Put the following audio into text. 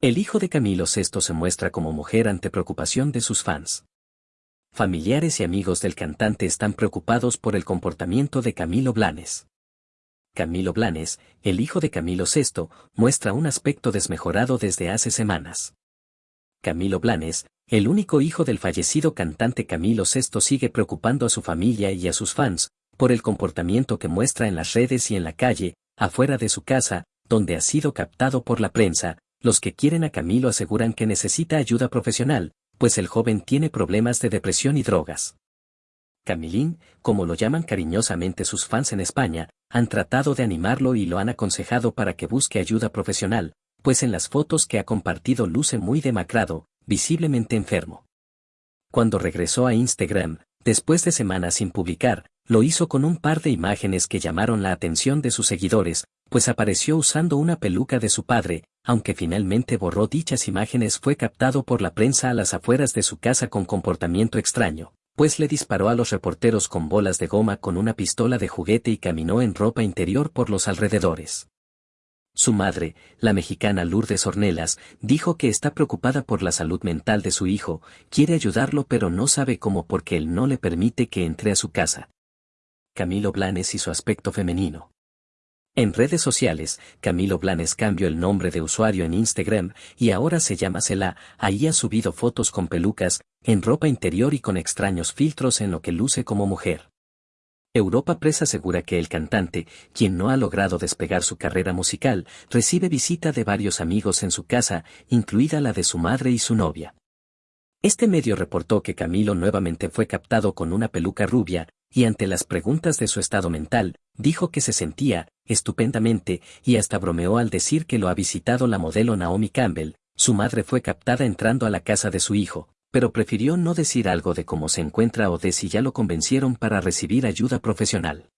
El hijo de Camilo VI se muestra como mujer ante preocupación de sus fans. Familiares y amigos del cantante están preocupados por el comportamiento de Camilo Blanes. Camilo Blanes, el hijo de Camilo VI, muestra un aspecto desmejorado desde hace semanas. Camilo Blanes, el único hijo del fallecido cantante Camilo VI sigue preocupando a su familia y a sus fans, por el comportamiento que muestra en las redes y en la calle, afuera de su casa, donde ha sido captado por la prensa, los que quieren a Camilo aseguran que necesita ayuda profesional, pues el joven tiene problemas de depresión y drogas. Camilín, como lo llaman cariñosamente sus fans en España, han tratado de animarlo y lo han aconsejado para que busque ayuda profesional, pues en las fotos que ha compartido luce muy demacrado, visiblemente enfermo. Cuando regresó a Instagram, después de semanas sin publicar, lo hizo con un par de imágenes que llamaron la atención de sus seguidores, pues apareció usando una peluca de su padre, aunque finalmente borró dichas imágenes fue captado por la prensa a las afueras de su casa con comportamiento extraño, pues le disparó a los reporteros con bolas de goma con una pistola de juguete y caminó en ropa interior por los alrededores. Su madre, la mexicana Lourdes Ornelas, dijo que está preocupada por la salud mental de su hijo, quiere ayudarlo pero no sabe cómo porque él no le permite que entre a su casa. Camilo Blanes y su aspecto femenino. En redes sociales, Camilo Blanes cambió el nombre de usuario en Instagram y ahora se llama Cela, ahí ha subido fotos con pelucas, en ropa interior y con extraños filtros en lo que luce como mujer. Europa Press asegura que el cantante, quien no ha logrado despegar su carrera musical, recibe visita de varios amigos en su casa, incluida la de su madre y su novia. Este medio reportó que Camilo nuevamente fue captado con una peluca rubia, y ante las preguntas de su estado mental, dijo que se sentía, estupendamente, y hasta bromeó al decir que lo ha visitado la modelo Naomi Campbell, su madre fue captada entrando a la casa de su hijo, pero prefirió no decir algo de cómo se encuentra o de si ya lo convencieron para recibir ayuda profesional.